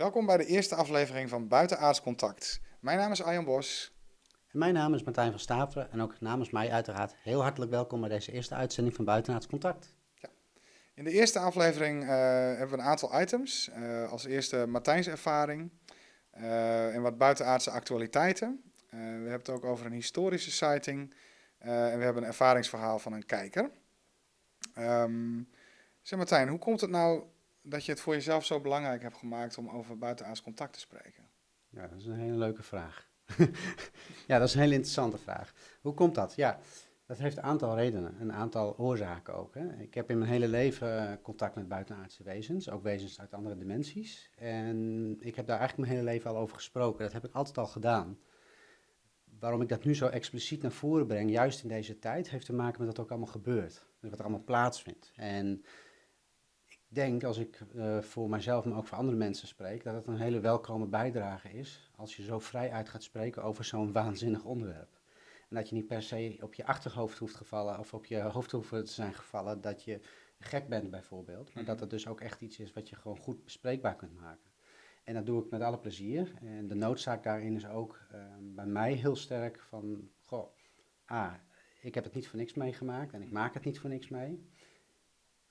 Welkom bij de eerste aflevering van Buitenaards Contact. Mijn naam is Arjan Bos. En mijn naam is Martijn van Staveren en ook namens mij uiteraard heel hartelijk welkom bij deze eerste uitzending van Buitenaards Contact. Ja. In de eerste aflevering uh, hebben we een aantal items. Uh, als eerste Martijns ervaring uh, en wat buitenaardse actualiteiten. we hebben het ook over een historische sighting en we hebben een ervaringsverhaal van een kijker. Um, zeg Martijn, hoe komt het nou dat je het voor jezelf zo belangrijk hebt gemaakt om over buitenaards contact te spreken? Ja, dat is een hele leuke vraag. ja, dat is een hele interessante vraag. Hoe komt dat? Ja, dat heeft een aantal redenen, een aantal oorzaken ook. Hè. Ik heb in mijn hele leven eh, contact met buitenaardse wezens, ook wezens uit andere dimensies. En ik heb daar eigenlijk mijn hele leven al over gesproken. Dat heb ik altijd al gedaan. Waarom ik dat nu zo expliciet naar voren breng, juist in deze tijd, heeft te maken met wat ook allemaal gebeurt. Wat er allemaal plaatsvindt. En denk, als ik uh, voor mijzelf, maar ook voor andere mensen spreek, dat het een hele welkome bijdrage is als je zo vrij uit gaat spreken over zo'n waanzinnig onderwerp. En dat je niet per se op je achterhoofd hoeft gevallen of op je hoofd hoeft te zijn gevallen dat je gek bent bijvoorbeeld. Maar dat mhm. het dus ook echt iets is wat je gewoon goed bespreekbaar kunt maken. En dat doe ik met alle plezier. En de noodzaak daarin is ook uh, bij mij heel sterk van, goh, ah, ik heb het niet voor niks meegemaakt en ik maak het niet voor niks mee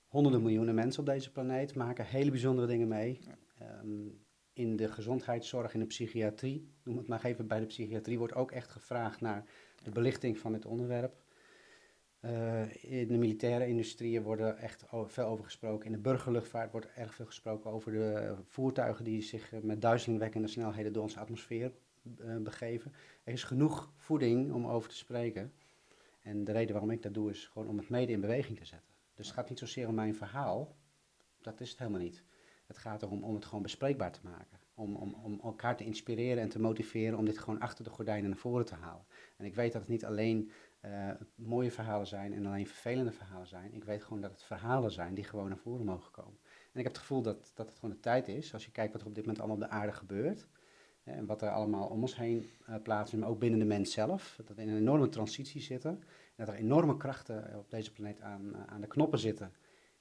honderden miljoenen mensen op deze planeet maken hele bijzondere dingen mee. Ehm, in de gezondheidszorg, in de psychiatrie, noem het maar even bij de psychiatrie, wordt ook echt gevraagd naar de belichting van dit onderwerp. Uh, in de militaire industrie wordt echt veel over gesproken. In de burgerluchtvaart wordt erg veel gesproken over de voertuigen die zich met duizelingwekkende snelheden door onze atmosfeer uh, begeven. Er is genoeg voeding om over te spreken. En de reden waarom ik dat doe is gewoon om het mede in beweging te zetten. Dus het gaat niet zozeer om mijn verhaal, dat is het helemaal niet. Het gaat erom om het gewoon bespreekbaar te maken. Om, om, om elkaar te inspireren en te motiveren om dit gewoon achter de gordijnen naar voren te halen. En ik weet dat het niet alleen uh, mooie verhalen zijn en alleen vervelende verhalen zijn. Ik weet gewoon dat het verhalen zijn die gewoon naar voren mogen komen. En ik heb het gevoel dat, dat het gewoon de tijd is, als je kijkt wat er op dit moment allemaal op de aarde gebeurt. en wat er allemaal om ons heen uh, plaatsvindt, maar ook binnen de mens zelf. Dat we in een enorme transitie zitten dat er enorme krachten op deze planeet aan, eh, aan de knoppen zitten.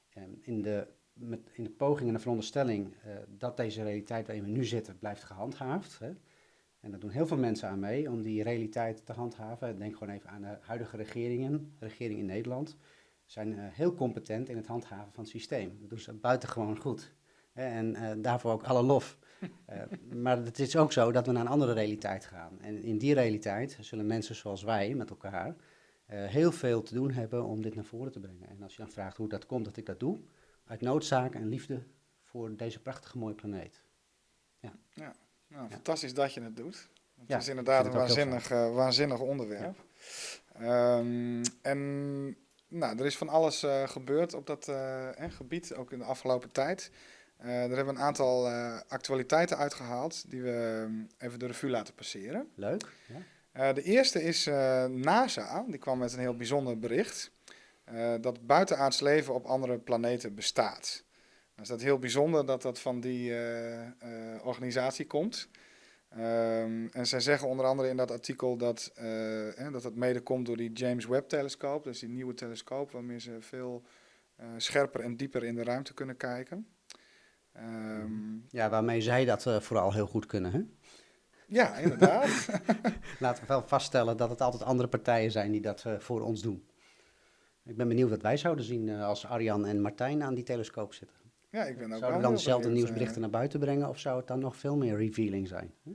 Ehm, in, de, met, in de poging en de veronderstelling uh, dat deze realiteit waarin we nu zitten blijft gehandhaafd. Hè. En daar doen heel veel mensen aan mee om die realiteit te handhaven. Denk gewoon even aan de huidige regeringen, de regering in Nederland. zijn heel competent in het handhaven van het systeem. Dat doen ze buitengewoon goed. En daarvoor ook alle lof. maar het is ook zo dat we naar een andere realiteit gaan. En in die realiteit zullen mensen zoals wij met elkaar heel veel te doen hebben om dit naar voren te brengen. En als je dan vraagt hoe dat komt dat ik dat doe, uit noodzaak en liefde voor deze prachtige mooie planeet. Ja, ja. Nou, fantastisch dat je het doet. Het ja, is inderdaad een waanzinnig, uh, waanzinnig onderwerp. Um, en nou, er is van alles uh, gebeurd op dat gebied, ook in de afgelopen tijd. daar hebben we een aantal actualiteiten uitgehaald die we ehm, even de revue laten passeren. Leuk. Ja. Uh, de eerste is uh, NASA, die kwam met een heel bijzonder bericht. Uh, dat buitenaards leven op andere planeten bestaat. Nou is dat heel bijzonder dat dat van die organisatie komt. Um, en zij zeggen onder andere in dat artikel dat, dat het mede komt door die James Webb-telescoop. Dus die nieuwe telescoop waarmee ze veel scherper en dieper in de ruimte kunnen kijken. Um, ja, waarmee zij dat vooral heel goed kunnen, hè? Ja, inderdaad. Laten we wel vaststellen dat het altijd andere partijen zijn die dat uh, voor ons doen. Ik ben benieuwd wat wij zouden zien uh, als Arjan en Martijn aan die telescoop zitten. Ja, ik ben ook Zouden we dan dezelfde nieuwsberichten uh, naar buiten brengen of zou het dan nog veel meer revealing zijn? Hm?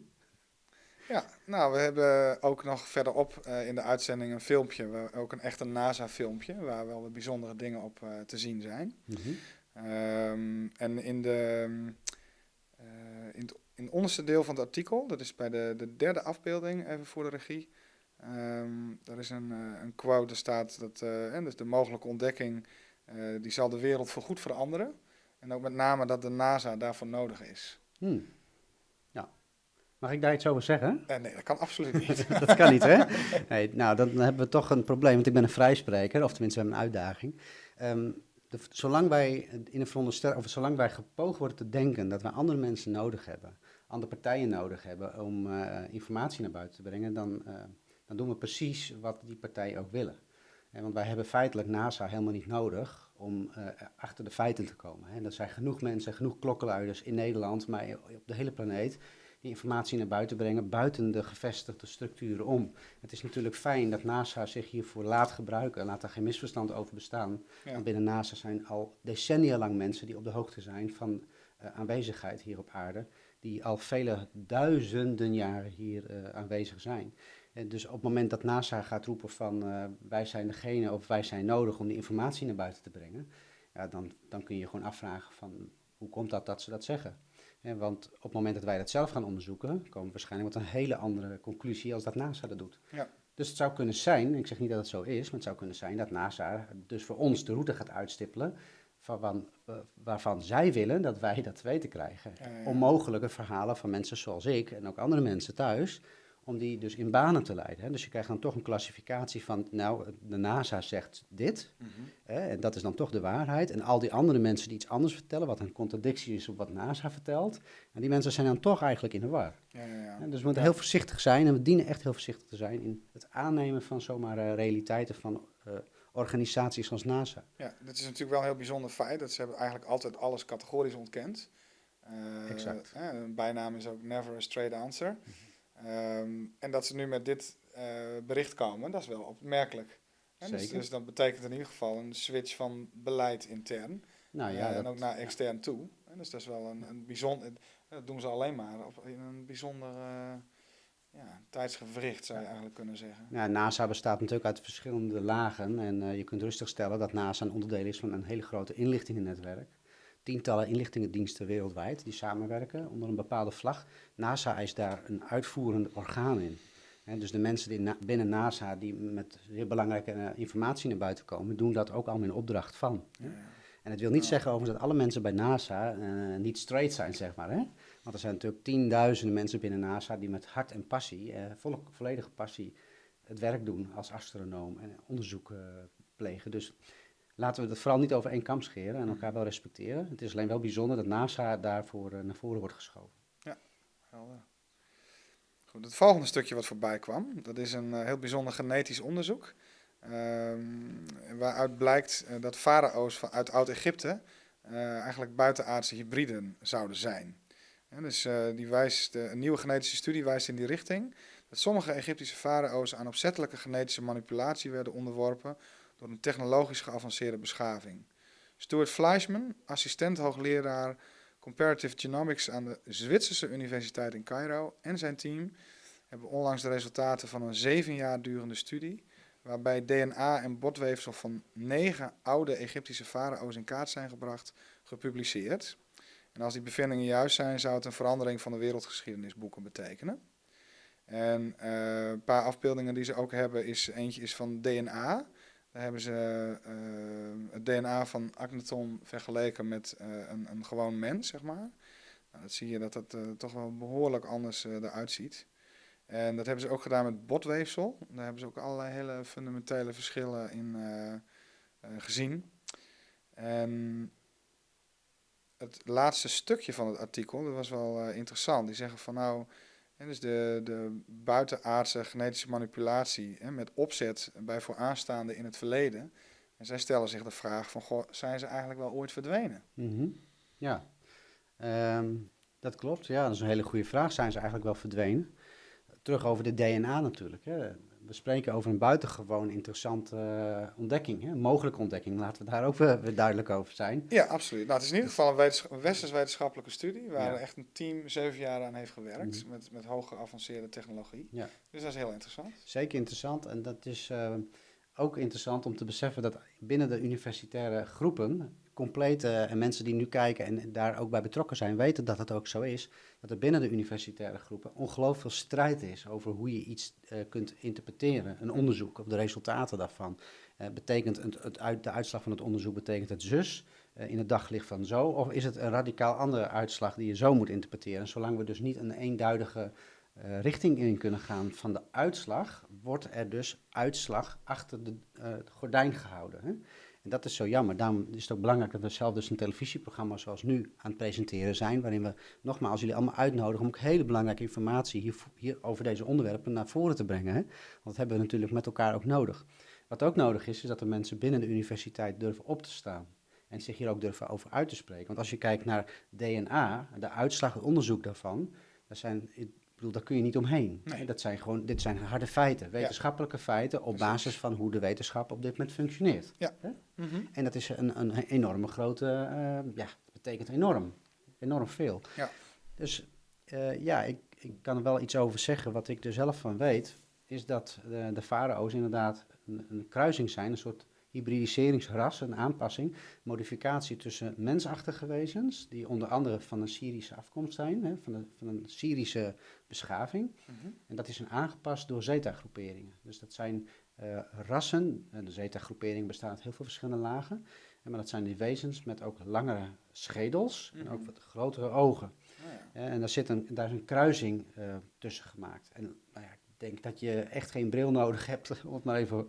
Ja, nou, we hebben ook nog verderop in de uitzending een filmpje, ook een echte NASA-filmpje, waar wel wat bijzondere dingen op te zien zijn. Mm -hmm. um, en in de... in het onderste deel van het artikel, dat is bij de, de derde afbeelding, even voor de regie. Um, daar is een, uh, een quote, er staat dat uh, dus de mogelijke ontdekking, uh, die zal de wereld voorgoed veranderen. En ook met name dat de NASA daarvoor nodig is. Hmm. Ja. Mag ik daar iets over zeggen? nee, dat kan absoluut niet. dat kan niet, hè? Nee, nou, dan hebben we toch een probleem, want ik ben een vrijspreker, of tenminste we hebben een uitdaging. Um, zolang wij in een veronderstelling, of zolang wij gepoogd worden te denken dat we andere mensen nodig hebben, andere partijen nodig hebben om uh, informatie naar buiten te brengen, dan, uh, dan doen we precies wat die partijen ook willen. want wij hebben feitelijk NASA helemaal niet nodig om achter de feiten te komen. Hè. Er zijn genoeg mensen, genoeg klokkenluiders in Nederland, maar op de hele planeet, die informatie naar buiten brengen buiten de gevestigde structuren om. Het is natuurlijk fijn dat NASA zich hiervoor laat gebruiken, laat er geen misverstand over bestaan. Want binnen NASA zijn al decennia lang mensen die op de hoogte zijn van uh, aanwezigheid hier op aarde, die al vele duizenden jaren hier uh, aanwezig zijn. En dus op het moment dat NASA gaat roepen van uh, wij zijn degene of wij zijn nodig om die informatie naar buiten te brengen, ja, dan, dan kun je gewoon afvragen van hoe komt dat dat ze dat zeggen. Want op het moment dat wij dat zelf gaan onderzoeken, komen we waarschijnlijk tot een hele andere conclusie als dat NASA dat doet. Ja. Dus het zou kunnen zijn, ik zeg niet dat het zo is, maar het zou kunnen zijn dat NASA dus voor ons de route gaat uitstippelen van, uh, waarvan zij willen dat wij dat weten krijgen. Ja, Onmogelijke verhalen van mensen zoals ik en ook andere mensen thuis, om die dus in banen te leiden. Hè. Dus je krijgt dan toch een klassificatie van, nou, de NASA zegt dit, mhm. hè, en dat is dan toch de waarheid. En al die andere mensen die iets anders vertellen, wat een contradictie is op wat NASA vertelt, en die mensen zijn dan toch eigenlijk in de war. Ja, ja, ja. dus we moeten heel voorzichtig zijn, en we dienen echt heel voorzichtig te zijn in het aannemen van zomaar uh, realiteiten van uh, organisaties als NASA. Ja, dat is natuurlijk wel een heel bijzonder feit, dat ze hebben eigenlijk altijd alles categorisch ontkend. Uh, exact. een bijnaam is ook never a straight answer. Mhm. Ehm, en dat ze nu met dit uh, bericht komen, dat is wel opmerkelijk. Dus, dus, dat betekent in ieder geval een switch van beleid intern. Nou, ja, uh, en ook naar extern toe. En dus dat is wel een, een bijzonder. Dat doen ze alleen maar op, in een bijzonder uh, ja, tijdsgevricht, zou je eigenlijk kunnen zeggen. Ja, NASA bestaat natuurlijk uit verschillende lagen. En je kunt rustig stellen dat NASA een onderdeel is van een hele grote inlichtingennetwerk tientallen inlichtingendiensten wereldwijd die samenwerken onder een bepaalde vlag. NASA is daar een uitvoerend orgaan in. dus de mensen die binnen NASA die met heel belangrijke eh, informatie naar buiten komen, doen dat ook allemaal in opdracht van. En het wil niet zeggen overigens dat alle mensen bij NASA uh, niet straight zijn, zeg maar. Hè? Want er zijn natuurlijk tienduizenden mensen binnen NASA die met hart en passie, uh, volledige passie, het werk doen als astronoom en onderzoek plegen. Dus laten we het vooral niet over één kam scheren en elkaar wel respecteren. Het is alleen wel bijzonder dat NASA daarvoor uh, naar voren wordt geschoven. Ja, helder. Goed, het volgende stukje wat voorbij kwam, dat is een uh, heel bijzonder genetisch onderzoek. Um, waaruit blijkt uh, dat farao's uit Oud-Egypte eigenlijk buitenaardse hybriden zouden zijn. dus die wijst, een nieuwe genetische studie wijst in die richting dat sommige Egyptische farao's aan opzettelijke genetische manipulatie werden onderworpen een technologisch geavanceerde beschaving. Stuart Fleischman, assistent hoogleraar Comparative Genomics aan de Zwitserse Universiteit in Cairo en zijn team hebben onlangs de resultaten van een zeven jaar durende studie, waarbij DNA en botweefsel van negen oude Egyptische farao's in kaart zijn gebracht, gepubliceerd. En als die bevindingen juist zijn, zou het een verandering van de wereldgeschiedenisboeken betekenen. En uh, een paar afbeeldingen die ze ook hebben, is eentje is van DNA. Daar hebben ze uh, het DNA van Akhenaton vergeleken met uh, een, een gewoon mens, zeg maar. Nou, dat zie je dat dat uh, toch wel behoorlijk anders eruit ziet. En dat hebben ze ook gedaan met botweefsel. Daar hebben ze ook allerlei hele fundamentele verschillen in gezien. En het laatste stukje van het artikel, dat was wel interessant. Die zeggen van nou, dus de, de buitenaardse genetische manipulatie hè, met opzet bij vooraanstaanden in het verleden. En zij stellen zich de vraag van, goh, zijn ze eigenlijk wel ooit verdwenen? Mhm. Ja, ehm, dat klopt. Ja, dat is een hele goede vraag. Zijn ze eigenlijk wel verdwenen? Terug over de DNA natuurlijk. Hè we spreken over een buitengewoon interessante uh, ontdekking, hè? een mogelijke ontdekking. Laten we daar ook weer duidelijk over zijn. Ja, absoluut. Nou, het is in ieder geval een, wetens westers wetenschappelijke studie, waar echt een team zeven jaar aan heeft gewerkt, mhm. met, met hoge geavanceerde technologie. Ja. Dus dat is heel interessant. Zeker interessant. En dat is uh, ook interessant om te beseffen dat binnen de universitaire groepen compleet, en mensen die nu kijken en daar ook bij betrokken zijn, weten dat het ook zo is, dat er binnen de universitaire groepen ongelooflijk veel strijd is over hoe je iets uh, kunt interpreteren. Een onderzoek of de resultaten daarvan. Uh, betekent het, het uit, de uitslag van het onderzoek, betekent het zus in het daglicht van zo, of is het een radicaal andere uitslag die je zo moet interpreteren? Zolang we dus niet een eenduidige richting in kunnen gaan van de uitslag, wordt er dus uitslag achter de gordijn gehouden. Hè? En dat is zo jammer. Daarom is het ook belangrijk dat we zelf dus een televisieprogramma zoals nu aan het presenteren zijn. Waarin we nogmaals jullie allemaal uitnodigen om ook hele belangrijke informatie hier, over deze onderwerpen naar voren te brengen. Hè? Want dat hebben we natuurlijk met elkaar ook nodig. Wat ook nodig is, is dat de mensen binnen de universiteit durven op te staan. En zich hier ook durven over uit te spreken. Want als je kijkt naar DNA, de uitslag, het onderzoek daarvan, dat zijn, bedoel, daar kun je niet omheen. Nee. Dat zijn gewoon, dit zijn harde feiten, wetenschappelijke feiten op basis van hoe de wetenschap op dit moment functioneert. Ja. Mhm. En dat is een, een enorme grote, eh, ja, betekent enorm, enorm veel. Ja. Dus eh, ja, ik, ik kan er wel iets over zeggen. Wat ik er zelf van weet, is dat de, de farao's inderdaad een, een kruising zijn, een soort hybridiseringsras, een aanpassing, modificatie tussen mensachtige wezens, die onder andere van een Syrische afkomst zijn, hè, van, de, van een Syrische beschaving. Mhm. En dat is een aangepast door zeta-groeperingen. Dus dat zijn eh, rassen, en de zeta-groepering bestaat uit heel veel verschillende lagen, en maar dat zijn die wezens met ook langere schedels en ook Mhm. wat grotere ogen. Ja. Ja, en daar, zit een, daar is een kruising eh, tussen gemaakt. En nou ja, ik denk dat je echt geen bril nodig hebt, om het maar even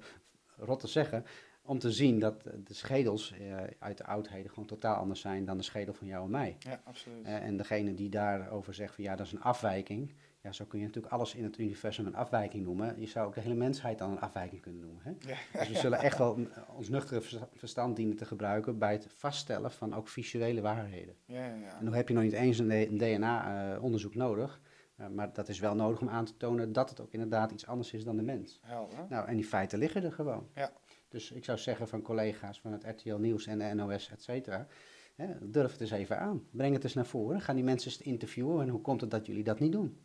rot te zeggen, om te zien dat de schedels eh, uit de oudheden gewoon totaal anders zijn dan de schedel van jou en mij. ja, absoluut. Eh, en degene die daarover zegt van ja, dat is een afwijking. Ja, zo kun je natuurlijk alles in het universum een afwijking noemen. Je zou ook de hele mensheid dan een afwijking kunnen noemen. Hè? Ja. Dus we zullen echt wel ons nuchtere versta- verstand dienen te gebruiken bij het vaststellen van ook visuele waarheden. Ja, ja. En dan heb je nog niet eens een, DNA-onderzoek nodig. eh, maar dat is wel nodig om aan te tonen dat het ook inderdaad iets anders is dan de mens. Helder. Nou, en die feiten liggen er gewoon. Ja. Dus ik zou zeggen van collega's van het RTL Nieuws en de NOS, et cetera. Hè, durf het eens even aan. Breng het eens naar voren. Gaan die mensen eens interviewen. En hoe komt het dat jullie dat niet doen?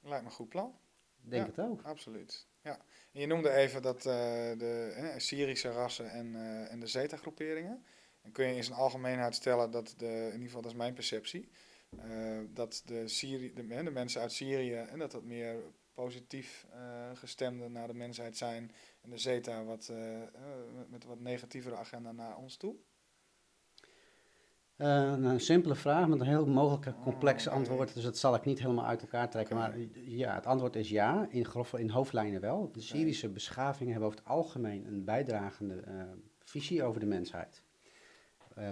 Lijkt me een goed plan. Denk Ja. het ook. Absoluut. Ja. En je noemde even dat eh, de Syrische rassen en, eh, en de Zeta-groeperingen. En kun je in zijn algemeenheid stellen dat de, in ieder geval dat is mijn perceptie, eh, dat de, Syri de, de mensen uit Syrië en dat dat meer positief eh gestemde naar de mensheid zijn en de Zeta wat, eh, eh, met, met wat negatievere agenda naar ons toe. Een simpele vraag met een heel mogelijk complex Oh, oké. antwoord. Dus dat zal ik niet helemaal uit elkaar trekken. Maar ja, het antwoord is ja. In, grove, in hoofdlijnen wel. De Syrische beschavingen hebben over het algemeen een bijdragende visie over de mensheid.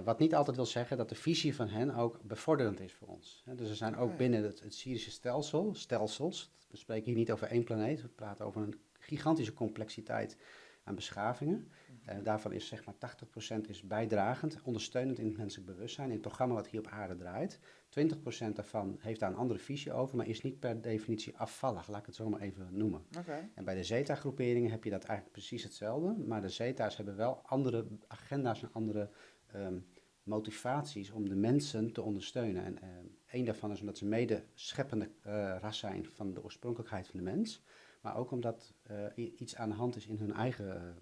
Wat niet altijd wil zeggen dat de visie van hen ook bevorderend is voor ons. Dus er zijn ook binnen het, het Syrische stelsel, stelsels, we spreken hier niet over één planeet, we praten over een gigantische complexiteit aan beschavingen. Eh, daarvan is zeg maar 80% is bijdragend, ondersteunend in het menselijk bewustzijn, in het programma wat hier op aarde draait. 20% daarvan heeft daar een andere visie over, maar is niet per definitie afvallig, laat ik het zo maar even noemen. Oké. En bij de Zeta-groeperingen heb je dat eigenlijk precies hetzelfde, maar de Zeta's hebben wel andere agenda's en andere ehm, motivaties om de mensen te ondersteunen. En ehm één daarvan is omdat ze mede scheppende eh, ras zijn van de oorspronkelijkheid van de mens, maar ook omdat eh, iets aan de hand is in hun eigen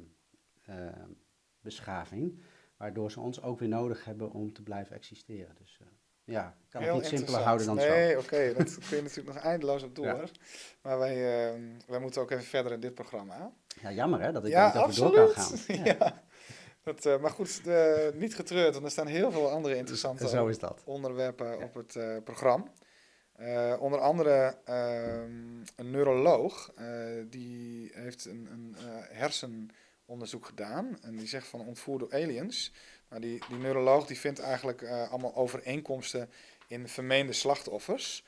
eh, beschaving, waardoor ze ons ook weer nodig hebben om te blijven existeren. Dus ja, ik kan het niet simpeler houden dan zo. Nee, oké, dat kun je natuurlijk nog eindeloos op door. Ja. Maar wij, eh, wij moeten ook even verder in dit programma. Ja, jammer hè, dat ik ja, niet over door kan gaan. Ja. Dat, eh, maar goed, de- niet getreurd, want er staan heel veel andere interessante Zo is dat. onderwerpen Ja. op het eh, programma. Eh, onder andere ehm, een neuroloog, eh, die heeft een, een eh, hersenonderzoek gedaan. En die zegt van ontvoerd door aliens. Maar die, die neuroloog die vindt eigenlijk eh, allemaal overeenkomsten in vermeende slachtoffers.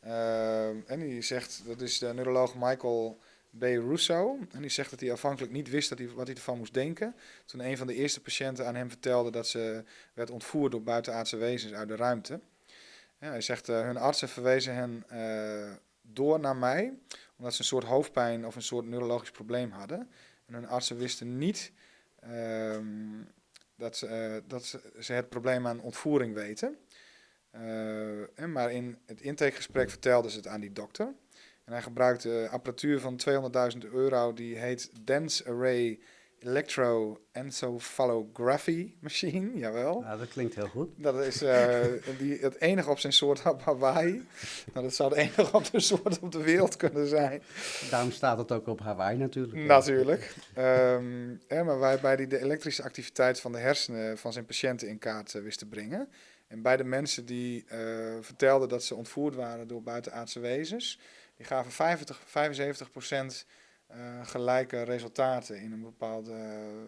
Ehm, en die zegt, dat is de neuroloog Michael B. Russo. En die zegt dat hij afhankelijk niet wist dat hij, wat hij ervan moest denken. Toen een van de eerste patiënten aan hem vertelde dat ze werd ontvoerd door buitenaardse wezens uit de ruimte. Hij zegt, eh, hun artsen verwezen hen eh, door naar mij, omdat ze een soort hoofdpijn of een soort neurologisch probleem hadden. En hun artsen wisten niet ehm, dat, ze, eh, dat ze, het probleem aan ontvoering weten. En maar in het intakegesprek vertelden ze het aan die dokter. En hij gebruikte apparatuur van 200.000 euro, die heet Dense Array Electroencephalography Machine, jawel. Nou, dat klinkt heel goed. Dat is eh, die, het enige op zijn soort op Hawaii. Nou, dat zou de enige op zijn soort op de wereld kunnen zijn. Daarom staat het ook op Hawaii natuurlijk. Natuurlijk. Ehm, ja, maar waarbij hij de elektrische activiteit van de hersenen van zijn patiënten in kaart eh, wist te brengen. En bij de mensen die eh, vertelden dat ze ontvoerd waren door buitenaardse wezens, die gaven 50, 75 procent eh, gelijke resultaten in een bepaalde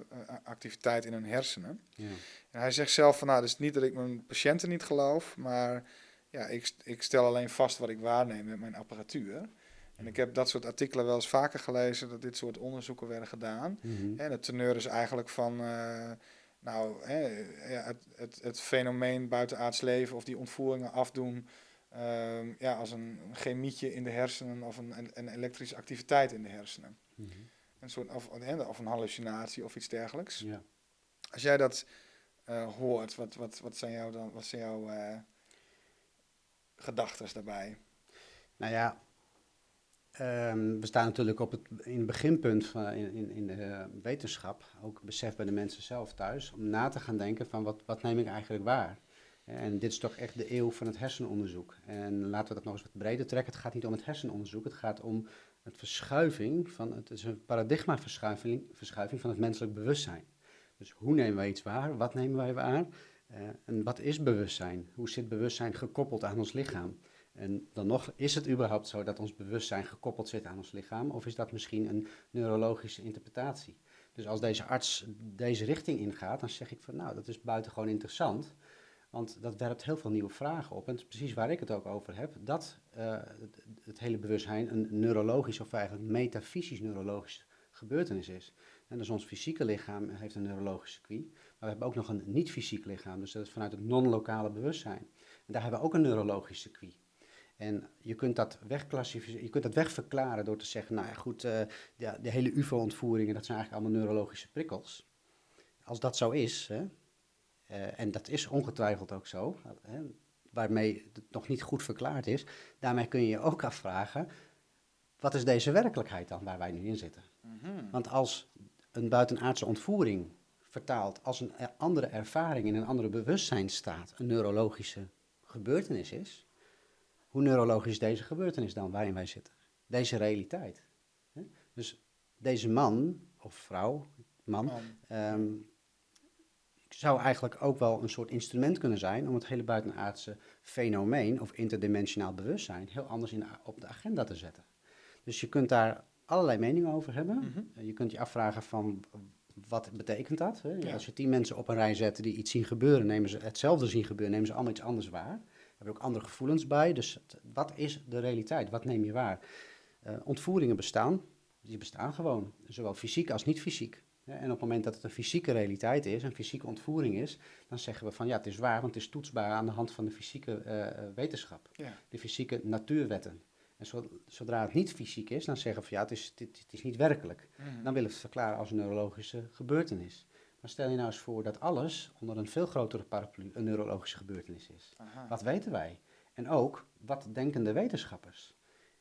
eh, activiteit in hun hersenen. Ja. En hij zegt zelf van, nou, het is niet dat ik mijn patiënten niet geloof, maar ja, ik, ik stel alleen vast wat ik waarneem met mijn apparatuur. En ik heb dat soort artikelen wel eens vaker gelezen, dat dit soort onderzoeken werden gedaan. Mhm. En het teneur is eigenlijk van, eh, nou, hè, ja, het, het, het fenomeen buitenaards leven of die ontvoeringen afdoen, ehm, ja, als een, chemietje in de hersenen of een, een, elektrische activiteit in de hersenen. Mhm. Een soort, of, of een hallucinatie of iets dergelijks. Ja. Als jij dat eh, hoort, wat, wat, wat zijn jouw, dan, wat zijn jouw eh gedachten daarbij? Nou ja, ehm, we staan natuurlijk op het, in het beginpunt van, in, in, in de wetenschap, ook besef bij de mensen zelf thuis, om na te gaan denken van wat, wat neem ik eigenlijk waar? En dit is toch echt de eeuw van het hersenonderzoek. En laten we dat nog eens wat breder trekken. Het gaat niet om het hersenonderzoek, het gaat om het verschuiving van, het is een paradigmaverschuiving verschuiving van het menselijk bewustzijn. Dus hoe nemen wij iets waar? Wat nemen wij waar? Uh, en wat is bewustzijn? Hoe zit bewustzijn gekoppeld aan ons lichaam? En dan nog, is het überhaupt zo dat ons bewustzijn gekoppeld zit aan ons lichaam? Of is dat misschien een neurologische interpretatie? Dus als deze arts deze richting ingaat, dan zeg ik van nou, dat is buitengewoon interessant. Want dat werpt heel veel nieuwe vragen op. En het is precies waar ik het ook over heb. Dat uh, het, hele bewustzijn een neurologisch of eigenlijk metafysisch neurologisch gebeurtenis is. En dus ons fysieke lichaam heeft een neurologisch circuit. Maar we hebben ook nog een niet-fysiek lichaam. Dus dat is vanuit het non-lokale bewustzijn. En daar hebben we ook een neurologisch circuit. En je kunt dat wegklassificeren, je kunt dat wegverklaren door te zeggen, nou ja goed, uh, de, de, hele UFO-ontvoeringen, dat zijn eigenlijk allemaal neurologische prikkels. Als dat zo is, hè, uh, en dat is ongetwijfeld ook zo, hè, waarmee het nog niet goed verklaard is, daarmee kun je je ook afvragen, wat is deze werkelijkheid dan waar wij nu in zitten? Mm -hmm. Want als een buitenaardse ontvoering vertaald als een andere ervaring in een andere bewustzijnstaat een neurologische gebeurtenis is, hoe neurologisch is deze gebeurtenis dan waarin wij zitten? Deze realiteit. Dus deze man of vrouw, man, um, zou eigenlijk ook wel een soort instrument kunnen zijn om het hele buitenaardse fenomeen of interdimensionaal bewustzijn heel anders in, op de agenda te zetten. Dus je kunt daar allerlei meningen over hebben. Mm -hmm. Je kunt je afvragen van wat betekent dat? Hè? Ja. Als je tien mensen op een rij zet die iets zien gebeuren, nemen ze hetzelfde zien gebeuren, nemen ze allemaal iets anders waar. Er hebben ook andere gevoelens bij. Dus wat is de realiteit? Wat neem je waar? Uh, ontvoeringen bestaan. Die bestaan gewoon. Zowel fysiek als niet fysiek. En op het moment dat het een fysieke realiteit is, een fysieke ontvoering is, dan zeggen we van ja, het is waar, want het is toetsbaar aan de hand van de fysieke uh, wetenschap. Ja. De fysieke natuurwetten. En zodra het niet fysiek is, dan zeggen we van ja, het is, het, het is niet werkelijk. Mm. Dan willen we het verklaren als een neurologische gebeurtenis. Maar stel je nou eens voor dat alles onder een veel grotere paraplu een neurologische gebeurtenis is. Aha. Wat weten wij? En ook, wat denken de wetenschappers?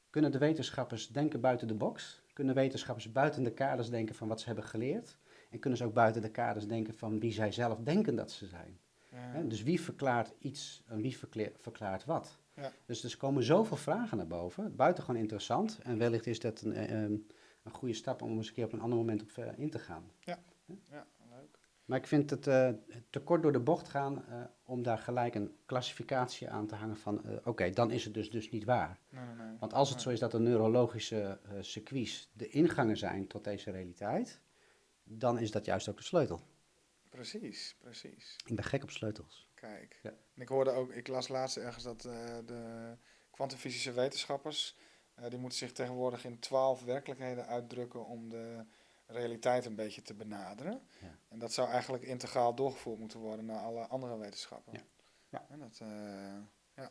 Kunnen de wetenschappers denken buiten de box? Kunnen wetenschappers buiten de kaders denken van wat ze hebben geleerd? En kunnen ze ook buiten de kaders denken van wie zij zelf denken dat ze zijn? Ja. Dus wie verklaart iets en wie verklaart wat? Ja. Dus er komen zoveel vragen naar boven. Buitengewoon interessant. En wellicht is dat een, een, een goede stap om eens een keer op een ander moment op in te gaan. Ja, ja. Maar ik vind het uh, te kort door de bocht gaan uh, om daar gelijk een klassificatie aan te hangen van... Uh, oké, okay, dan is het dus, dus niet waar. Nee, nee, nee. Want als het zo is dat de neurologische circuits de ingangen zijn tot deze realiteit... dan is dat juist ook de sleutel. Precies, precies. Ik ben gek op sleutels. Kijk. Ja. En ik hoorde ook, ik las laatst ergens dat de kwantumfysische wetenschappers, die moeten zich tegenwoordig in twaalf werkelijkheden uitdrukken om de realiteit een beetje te benaderen. Ja. En dat zou eigenlijk integraal doorgevoerd moeten worden naar alle andere wetenschappen. Ja. ja. En dat, uh, ja.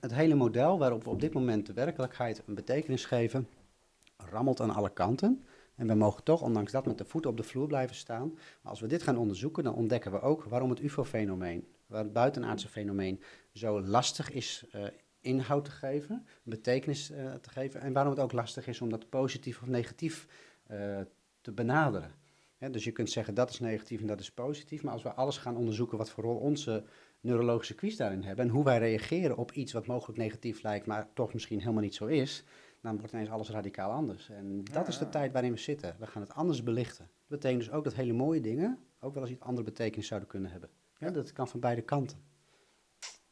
Het hele model waarop we op dit moment de werkelijkheid een betekenis geven, rammelt aan alle kanten. En we mogen toch, ondanks dat, met de voeten op de vloer blijven staan. Maar als we dit gaan onderzoeken, dan ontdekken we ook waarom het UFO-fenomeen, waar het buitenaardse fenomeen, zo lastig is uh, inhoud te geven, betekenis uh, te geven. En waarom het ook lastig is om dat positief of negatief uh, te benaderen. Dus je kunt zeggen dat is negatief en dat is positief. Maar als we alles gaan onderzoeken wat voor rol onze neurologische quiz daarin hebben en hoe wij reageren op iets wat mogelijk negatief lijkt, maar toch misschien helemaal niet zo is, dan wordt ineens alles radicaal anders. En dat ja, is de ja. tijd waarin we zitten. We gaan het anders belichten. Dat betekent dus ook dat hele mooie dingen ook wel eens iets andere betekenis zouden kunnen hebben. Ja, dat kan van beide kanten.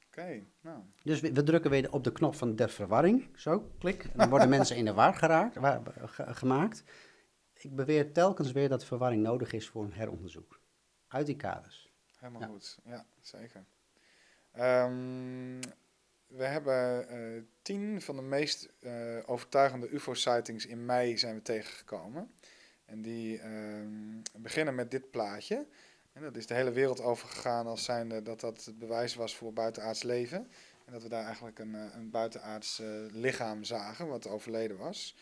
Oké, okay, nou. Dus we, we, drukken weer op de knop van de verwarring. Zo, klik. En dan worden mensen in de war geraakt, waar, ge, gemaakt. Ik beweer telkens weer dat verwarring nodig is voor een heronderzoek. Uit die kaders. Helemaal goed, ja, zeker. Um, we hebben uh, tien van de meest uh, overtuigende UFO-sightings in mei zijn we tegengekomen. En die uh, beginnen met dit plaatje. En dat is de hele wereld overgegaan als zijnde dat dat het bewijs was voor buitenaards leven. En dat we daar eigenlijk een, een buitenaards lichaam zagen wat overleden was.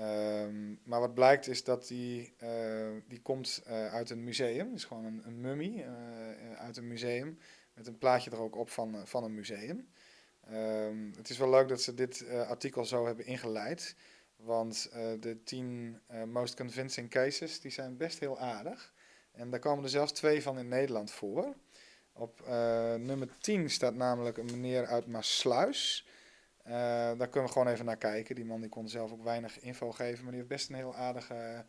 Um, maar wat blijkt is dat die, uh, die komt uh, uit een museum. Is gewoon een, een mummie uh, uit een museum. Met een plaatje er ook op van, van een museum. Um, het is wel leuk dat ze dit artikel zo hebben ingeleid. Want de tien most convincing cases die zijn best heel aardig. En daar komen er zelfs twee van in Nederland voor. Op nummer 10 staat namelijk een meneer uit Maasluis. Uh, daar kunnen we gewoon even naar kijken. Die man die kon zelf ook weinig info geven, maar die heeft best een heel aardige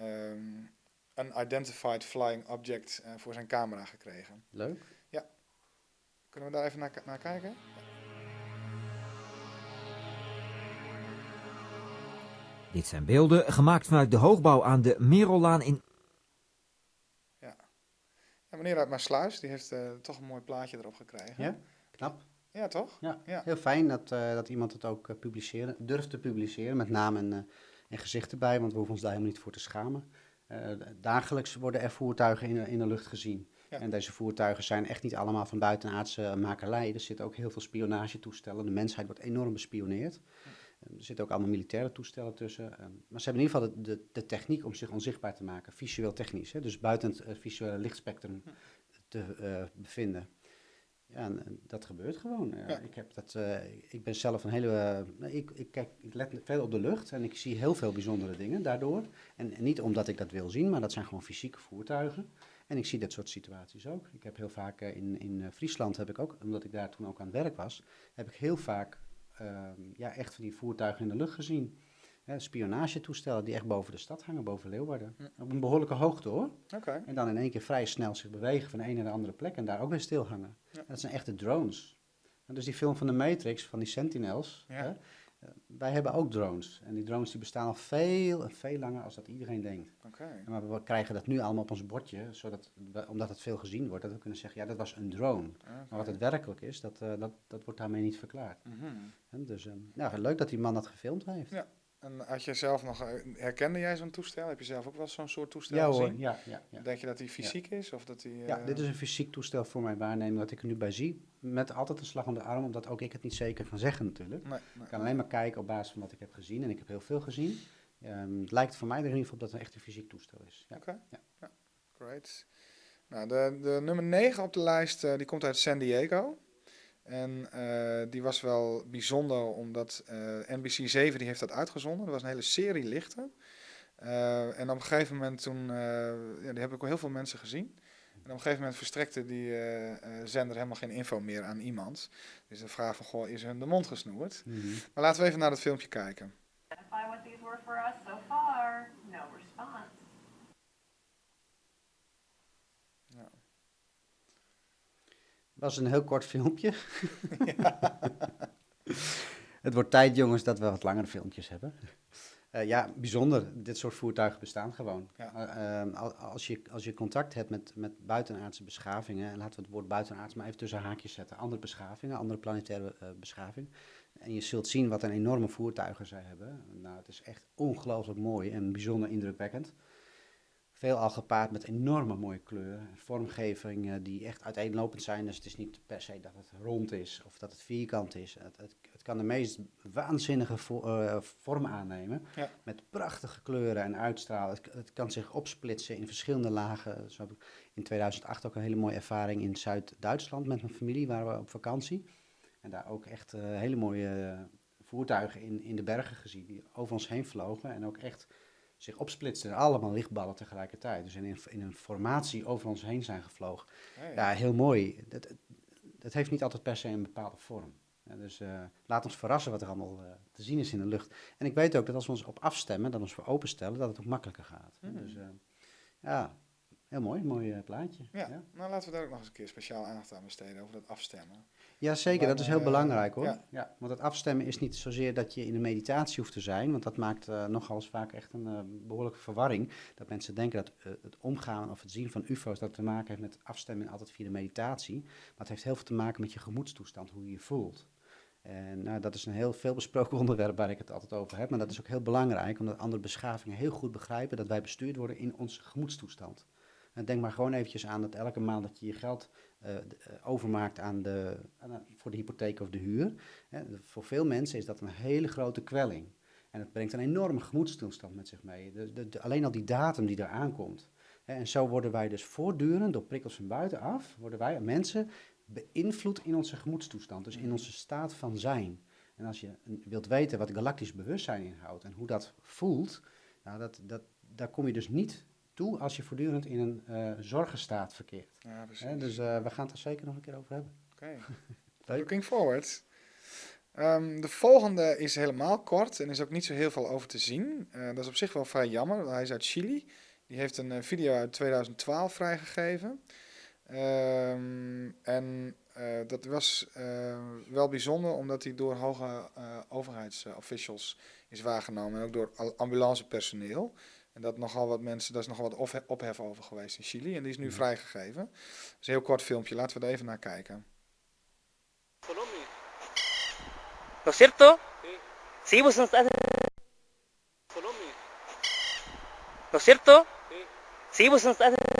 um, unidentified flying object uh, voor zijn camera gekregen. Leuk. Ja. Kunnen we daar even naar, naar kijken? Dit zijn beelden gemaakt vanuit de hoogbouw aan de Merellaan in... Ja. ja meneer uit Maasluis, die heeft uh, toch een mooi plaatje erop gekregen. Ja, knap. Ja, toch? Ja, ja. heel fijn dat, uh, dat iemand het ook uh, publiceren, durft te publiceren, met naam en, uh, en gezicht erbij, want we hoeven ons daar helemaal niet voor te schamen. dagelijks worden er voertuigen in, in de lucht gezien. Ja. En deze voertuigen zijn echt niet allemaal van buitenaardse makelij. Er zitten ook heel veel spionagetoestellen. De mensheid wordt enorm bespioneerd. Ja. Er zitten ook allemaal militaire toestellen tussen. maar ze hebben in ieder geval de, de, de, techniek om zich onzichtbaar te maken, visueel technisch. Hè? Dus buiten het visuele lichtspectrum te bevinden. Ja, en, dat gebeurt gewoon. Ja. Ik, heb dat, uh, ik ben zelf een hele. Uh, ik, ik, kijk, ik let veel op de lucht en ik zie heel veel bijzondere dingen daardoor. En, en, niet omdat ik dat wil zien, maar dat zijn gewoon fysieke voertuigen. En ik zie dat soort situaties ook. Ik heb heel vaak uh, in, in Friesland, heb ik ook, omdat ik daar toen ook aan het werk was, heb ik heel vaak ehm, ja, echt van die voertuigen in de lucht gezien spionagetoestellen die echt boven de stad hangen, boven Leeuwarden. Op een behoorlijke hoogte hoor. Okay. En dan in één keer vrij snel zich bewegen van de ene naar de andere plek en daar ook weer stil hangen. Ja. Dat zijn echte drones. En dus die film van de Matrix, van die Sentinels, ja. hè, eh, wij hebben ook drones. En die drones die bestaan al veel en veel langer als dat iedereen denkt. Okay. Maar we krijgen dat nu allemaal op ons bordje, zodat, omdat het veel gezien wordt, dat we kunnen zeggen, ja, dat was een drone. Okay. Maar wat het werkelijk is, dat, uh, dat, dat wordt daarmee niet verklaard. Mm -hmm. dus um, nou, leuk dat die man dat gefilmd heeft. Ja. En had je zelf nog, eh, herkende jij zo'n toestel? Heb je zelf ook wel zo'n soort toestel ja, gezien? Hoor, ja, ja, ja. Denk je dat die fysiek ja. is? Of dat die, uh... Ja, dit is een fysiek toestel voor mijn waarneming dat ik er nu bij zie. Met altijd een slag om de arm, omdat ook ik het niet zeker kan zeggen natuurlijk. Nee, nee, ik kan alleen maar kijken op basis van wat ik heb gezien. En ik heb heel veel gezien. Um, het lijkt voor mij er in ieder geval dat het echt een fysiek toestel is. Ja. Oké, okay. ja. great. Nou, de, de nummer 9 op de lijst, uh, die komt uit San Diego. En uh, die was wel bijzonder omdat uh, NBC 7 die heeft dat uitgezonden. Er was een hele serie lichten. Uh, en op een gegeven moment toen, ja, die heb ik al heel veel mensen gezien. En op een gegeven moment verstrekte die zender helemaal geen info meer aan iemand. Dus de vraag van, goh, is hun de mond gesnoerd? Mm -hmm. Maar laten we even naar het filmpje kijken. what these were for us so far. No response. Was een heel kort filmpje. het wordt tijd, jongens, dat we wat langere filmpjes hebben. Uh, ja, bijzonder. Dit soort voertuigen bestaan gewoon. Ja. Uh, als, je, als je contact hebt met, met buitenaardse beschavingen, en laten we het woord buitenaards maar even tussen haakjes zetten, andere beschavingen, andere planetaire uh, beschavingen, en je zult zien wat een enorme voertuigen zij hebben. Nou, het is echt ongelooflijk mooi en bijzonder indrukwekkend. Veel al gepaard met enorme mooie kleuren. Vormgevingen die echt uiteenlopend zijn. Dus het is niet per se dat het rond is of dat het vierkant is. Het, het, het kan de meest waanzinnige vo uh, vorm aannemen. Ja. Met prachtige kleuren en uitstralen. Het, het, kan zich opsplitsen in verschillende lagen. Zo heb ik in 2008 ook een hele mooie ervaring in Zuid-Duitsland met mijn familie. Waren we op vakantie. En daar ook echt uh, hele mooie voertuigen in, in de bergen gezien. Die over ons heen vlogen en ook echt zich opsplitsten. Allemaal lichtballen tegelijkertijd. Dus in, in een formatie over ons heen zijn gevlogen. Hey. Ja, heel mooi. Dat, dat heeft niet altijd per se een bepaalde vorm. Ja, dus uh, laat ons verrassen wat er allemaal uh, te zien is in de lucht. En ik weet ook dat als we ons op afstemmen, dat we ons voor openstellen, dat het ook makkelijker gaat. Mm. Dus uh, ja, heel mooi, mooi plaatje. Ja, ja, nou laten we daar ook nog eens een keer speciaal aandacht aan besteden, over dat afstemmen. Ja, zeker. Maar, dat is heel uh, belangrijk hoor. Ja. ja. want het afstemmen is niet zozeer dat je in een meditatie hoeft te zijn, want dat maakt uh, nogal eens vaak echt een uh, behoorlijke verwarring. Dat mensen denken dat het omgaan of het zien van UFO's dat te maken heeft met afstemmen altijd via de meditatie. Maar het heeft heel veel te maken met je gemoedstoestand, hoe je je voelt. En nou, dat is een heel veel besproken onderwerp waar ik het altijd over heb. Maar dat is ook heel belangrijk, omdat andere beschavingen heel goed begrijpen dat wij bestuurd worden in onze gemoedstoestand. En denk maar gewoon eventjes aan dat elke maand dat je je geld eh, eh, overmaakt aan de, aan, voor de hypotheek of de huur. Hè, voor veel mensen is dat een hele grote kwelling. En het brengt een enorme gemoedstoestand met zich mee. De, alleen al die datum die eraan komt. Hè, en zo worden wij dus voortdurend door prikkels van buitenaf, worden wij mensen beïnvloed in onze gemoedstoestand. Dus in onze staat van zijn. En als je wilt weten wat galactisch bewustzijn inhoudt en hoe dat voelt, nou dat, dat, daar kom je dus niet toe als je voortdurend in een eh, zorgenstaat verkeert. Ja, dus eh, we gaan het er zeker nog een keer over hebben. Oké. Looking forward. Ehm, de volgende is helemaal kort en is ook niet zo heel veel over te zien. Eh, dat is op zich wel vrij jammer. want Hij is uit Chili. Die heeft een video uit 2012 vrijgegeven. Ehm, en dat was wel bijzonder omdat hij door hoge eh overheidsofficials is waargenomen en ook door ambulancepersoneel. En dat nogal wat mensen, daar is nogal wat ophe- ophef over geweest in Chili. En die is nu Mhm. vrijgegeven. Dat is een heel kort filmpje. Laten we er even naar kijken. Colombia. ¿No es cierto? Sí. pues nos hace- Colombia. ¿No es cierto? Sí. pues nos hace-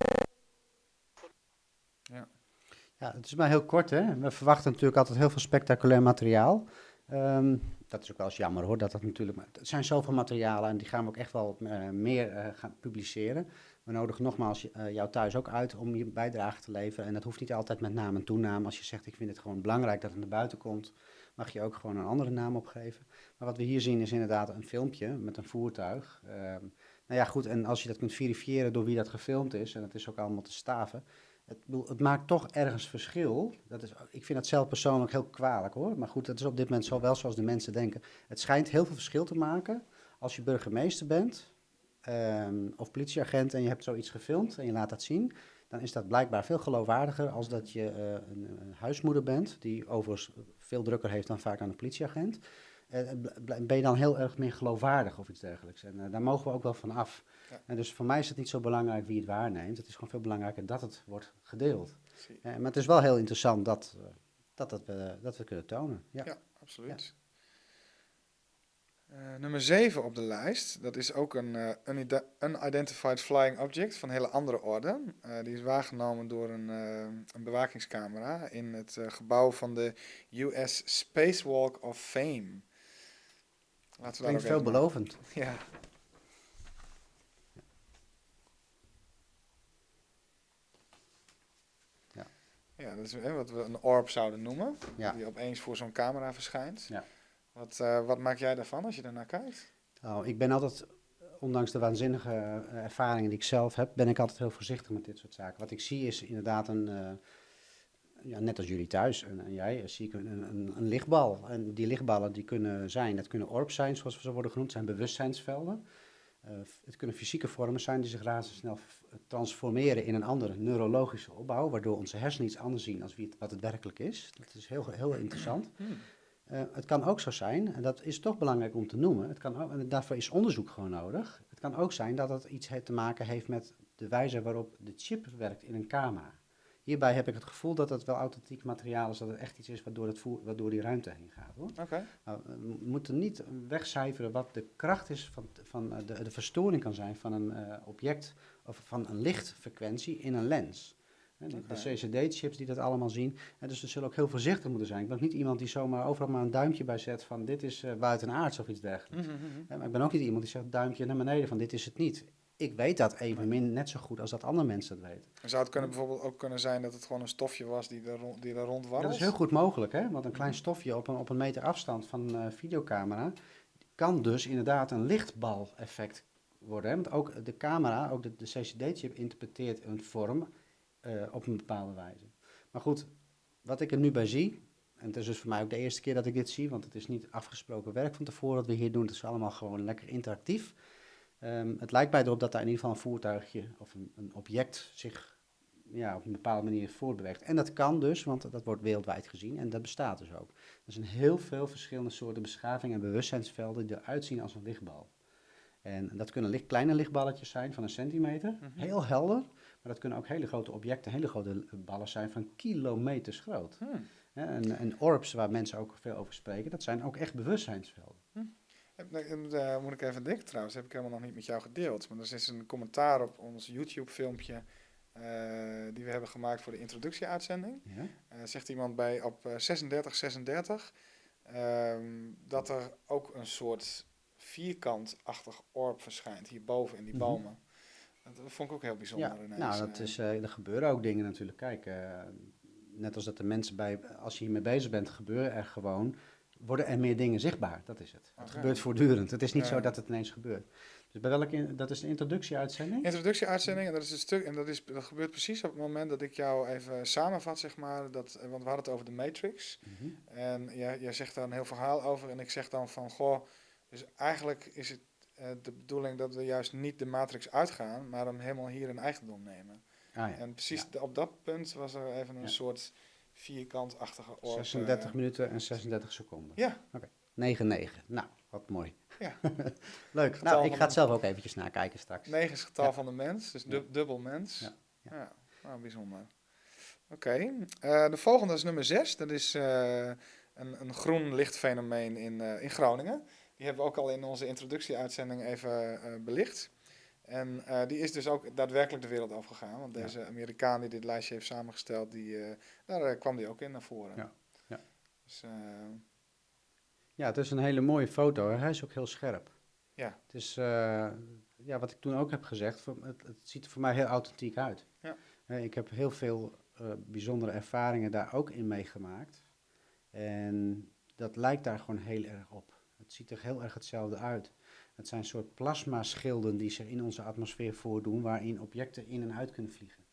Ja, het is maar heel kort, hè. We verwachten natuurlijk altijd heel veel spectaculair materiaal. Ehm, dat is ook wel eens jammer, hoor, dat dat natuurlijk... Het zijn zoveel materialen en die gaan we ook echt wel eh, meer eh, gaan publiceren. We nodigen nogmaals eh, jou thuis ook uit om je bijdrage te leveren. En dat hoeft niet altijd met naam en toenaam. Als je zegt, ik vind het gewoon belangrijk dat het naar buiten komt, mag je ook gewoon een andere naam opgeven. Maar wat we hier zien is inderdaad een filmpje met een voertuig. Ehm, nou ja, goed, en als je dat kunt verifiëren door wie dat gefilmd is, en het is ook allemaal te staven, het, het maakt toch ergens verschil. Dat is, ik vind dat zelf persoonlijk heel kwalijk hoor. Maar goed, dat is op dit moment zo wel zoals de mensen denken. Het schijnt heel veel verschil te maken als je burgemeester bent ehm, of politieagent en je hebt zoiets gefilmd en je laat dat zien. Dan is dat blijkbaar veel geloofwaardiger als dat je eh, een, huismoeder bent, die overigens veel drukker heeft dan vaak dan een politieagent. Eh, bl- ben je dan heel erg meer geloofwaardig of iets dergelijks. En eh, daar mogen we ook wel van af. Ja. En dus voor mij is het niet zo belangrijk wie het waarneemt. Het is gewoon veel belangrijker dat het wordt gedeeld. Eh, maar het is wel heel interessant dat, eh, dat, dat, we, dat we kunnen tonen. Ja. Ja, absoluut. Eh, nummer 7 op de lijst, dat is ook een unide- unidentified flying object van hele andere orde. Die is waargenomen door een, een bewakingscamera in het gebouw van de US Spacewalk of Fame. Laten we daar Klinkt veelbelovend. Ja. Ja, dat is hè, wat we een orb zouden noemen. Ja. Die opeens voor zo'n camera verschijnt. Ja. Wat, eh, wat maak jij daarvan als je daarnaar kijkt? Nou, ik ben altijd, ondanks de waanzinnige eh, ervaringen die ik zelf heb, ben ik altijd heel voorzichtig met dit soort zaken. Wat ik zie is inderdaad een, eh, ja, net als jullie thuis en, en jij, zie ik een, een, een lichtbal. En die lichtballen die kunnen zijn, dat kunnen orbs zijn, zoals we ze worden genoemd, zijn bewustzijnsvelden. Eh, het kunnen fysieke vormen zijn die zich razendsnel transformeren in een andere neurologische opbouw, waardoor onze hersenen iets anders zien als wie het, wat het werkelijk is. Dat is heel, heel interessant. Eh, het kan ook zo zijn, en dat is toch belangrijk om te noemen, het kan ook, en daarvoor is onderzoek gewoon nodig. Het kan ook zijn dat het iets te maken heeft met de wijze waarop de chip werkt in een camera. Hierbij heb ik het gevoel dat het wel authentiek materiaal is, dat het echt iets is waardoor, het voer, waardoor die ruimte heen gaat. Hoor. Nou, we moeten niet wegcijferen wat de kracht is van, van eh, de, de verstoring kan zijn van een eh, object of van een lichtfrequentie in een lens. De, de Oké. CCD-chips die dat allemaal zien. En dus we zullen ook heel voorzichtig moeten zijn. Ik ben ook niet iemand die zomaar overal maar een duimpje bij zet van dit is eh, buitenaards of iets dergelijks. Mhm, mhm. Hè, Maar ik ben ook niet iemand die zegt duimpje naar beneden van dit is het niet. Ik weet dat evenmin net zo goed als dat andere mensen dat weten. Zou het kunnen bijvoorbeeld ook kunnen zijn dat het gewoon een stofje was die er, rond, die er rond warrelt? Dat is heel goed mogelijk, hè? want een klein stofje op een, op een meter afstand van een eh, videocamera kan dus inderdaad een lichtbal-effect worden. Hè? Want ook de camera, ook de, de CCD-chip interpreteert een vorm eh, op een bepaalde wijze. Maar goed, wat ik er nu bij zie, en het is dus voor mij ook de eerste keer dat ik dit zie, want het is niet afgesproken werk van tevoren dat we hier doen, het is allemaal gewoon lekker interactief. Ehm, het lijkt mij erop dat daar in ieder geval een voertuigje of een, een object zich ja, op een bepaalde manier voortbeweegt. En dat kan dus, want dat wordt wereldwijd gezien en dat bestaat dus ook. Er zijn heel veel verschillende soorten beschaving en bewustzijnsvelden die eruit zien als een lichtbal. En dat kunnen licht, kleine lichtballetjes zijn van een centimeter, heel helder. Maar dat kunnen ook hele grote objecten, hele grote ballen zijn van kilometers groot. Hmm. En, en orbs, waar mensen ook veel over spreken, dat zijn ook echt bewustzijnsvelden. En, eh, moet ik even denken trouwens, heb ik helemaal nog niet met jou gedeeld. Maar er is een commentaar op ons YouTube-filmpje eh, die we hebben gemaakt voor de introductieuitzending. Ja? Eh, zegt iemand bij op eh, 36, 36 ehm, dat er ook een soort vierkantachtig orb verschijnt hierboven in die Mhm. bomen. Dat vond ik ook heel bijzonder. Ja, ineens, nou, dat is, er gebeuren ook dingen natuurlijk. Kijk, net als dat de mensen bij, als je hiermee bezig bent, gebeuren er gewoon, worden er meer dingen zichtbaar. Dat is het. Het gebeurt voortdurend. Het is niet Ja. zo dat het ineens gebeurt. Dus bij welke, dat is de introductieuitzending? Introductieuitzending, en dat is een stuk, en dat, is, dat gebeurt precies op het moment dat ik jou even samenvat, zeg maar. Dat, want we hadden het over de Matrix. Mhm. En jij, jij zegt daar een heel verhaal over. En ik zeg dan van, goh, dus eigenlijk is het eh, de bedoeling dat we juist niet de matrix uitgaan, maar hem helemaal hier in eigendom nemen. Ah, ja. En precies Ja. op dat punt was er even een Ja. soort vierkantachtige orb. 36 eh, minuten en 36 seconden. Ja, 9-9. Nou, wat mooi. Ja. Leuk. Getal Nou, ik ga het zelf ook eventjes nakijken straks. 9 is het getal Ja. van de mens, dus dubbel mens. Ja. Ja, Ja. nou, bijzonder. Oké, eh, de volgende is nummer 6. Dat is eh, een, een groen lichtfenomeen in, in Groningen. Die hebben we ook al in onze introductieuitzending even belicht. En eh, die is dus ook daadwerkelijk de wereld afgegaan. Want Ja. deze Amerikaan die dit lijstje heeft samengesteld, die, eh, daar eh, kwam die ook in naar voren. Ja. Ja. Dus, Ja, het is een hele mooie foto. Hij is ook heel scherp. Ja. Het is, ja, wat ik toen ook heb gezegd, het, het ziet er voor mij heel authentiek uit. Ja. Ik heb heel veel bijzondere ervaringen daar ook in meegemaakt. En dat lijkt daar gewoon heel erg op. Het ziet er heel erg hetzelfde uit. Het zijn soort plasmaschilden die zich in onze atmosfeer voordoen, waarin objecten in en uit kunnen vliegen.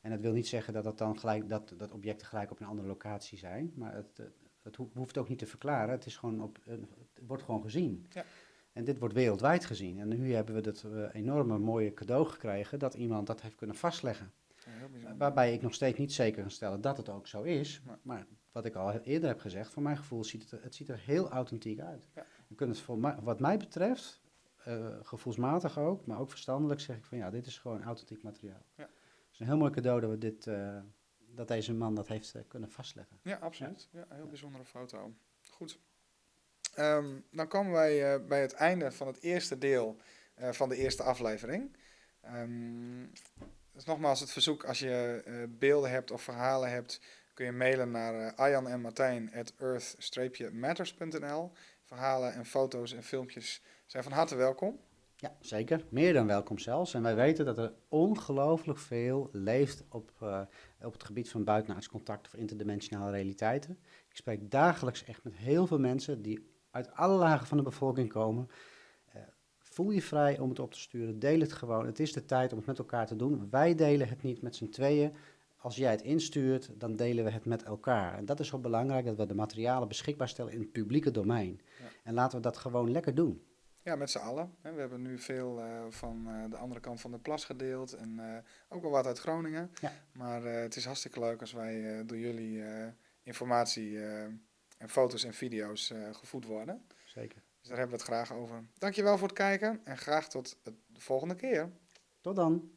En dat wil niet zeggen dat, het dan gelijk, dat, dat objecten gelijk op een andere locatie zijn, maar het, eh, het ho- hoeft ook niet te verklaren. Het, is gewoon op, het wordt gewoon gezien. Ja. En dit wordt wereldwijd gezien. En nu hebben we dat eh, enorme mooie cadeau gekregen dat iemand dat heeft kunnen vastleggen. bijzonder. Waarbij ik nog steeds niet zeker kan stellen dat het ook zo is. Maar wat ik al eerder heb gezegd, voor mijn gevoel ziet het, het ziet er heel authentiek uit. Ja. Je kunt het voor mij, wat mij betreft, eh, gevoelsmatig ook, maar ook verstandelijk zeg ik van ja, dit is gewoon authentiek materiaal. Ja. Het is een heel mooi cadeau dat, we dit, eh, dat deze man dat heeft eh, kunnen vastleggen. Ja, absoluut. Ja, een heel bijzondere foto. Goed. Ehm, dan komen wij bij het einde van het eerste deel van de eerste aflevering. Ehm, dus nogmaals het verzoek, als je beelden hebt of verhalen hebt, kun je mailen naar Arjan en Martijn at earth-matters.nl. Verhalen en foto's en filmpjes zijn van harte welkom. Ja, zeker. Meer dan welkom zelfs. En wij weten dat er ongelooflijk veel leeft op, eh, op het gebied van buitenaards contact of interdimensionale realiteiten. Ik spreek dagelijks echt met heel veel mensen die uit alle lagen van de bevolking komen. Eh, voel je vrij om het op te sturen. Deel het gewoon. Het is de tijd om het met elkaar te doen. Wij delen het niet met z'n tweeën. Als jij het instuurt, dan delen we het met elkaar. En dat is zo belangrijk dat we de materialen beschikbaar stellen in het publieke domein. Ja. En laten we dat gewoon lekker doen. Ja, met z'n allen. We hebben nu veel eh, van eh, de andere kant van de plas gedeeld en eh, ook wel wat uit Groningen. Ja. Maar het is hartstikke leuk als wij door jullie informatie en foto's en video's gevoed worden. Zeker. Dus daar hebben we het graag over. Dankjewel voor het kijken en graag tot de volgende keer. Tot dan.